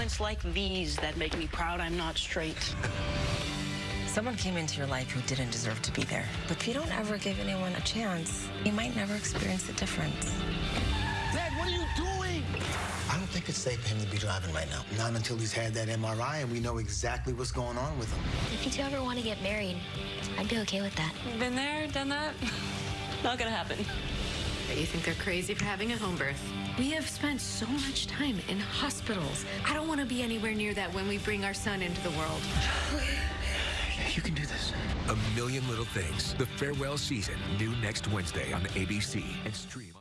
moments like these that make me proud I'm not straight. Someone came into your life who didn't deserve to be there. But if you don't ever give anyone a chance, you might never experience the difference. Dad, what are you doing? I don't think it's safe for him to be driving right now. Not until he's had that MRI and we know exactly what's going on with him. If you two ever want to get married, I'd be okay with that. Been there, done that. Not gonna happen. You think they're crazy for having a home birth? We have spent so much time in hospitals. I don't want to be anywhere near that when we bring our son into the world. You can do this. A Million Little Things, the farewell season, new next Wednesday on ABC and stream.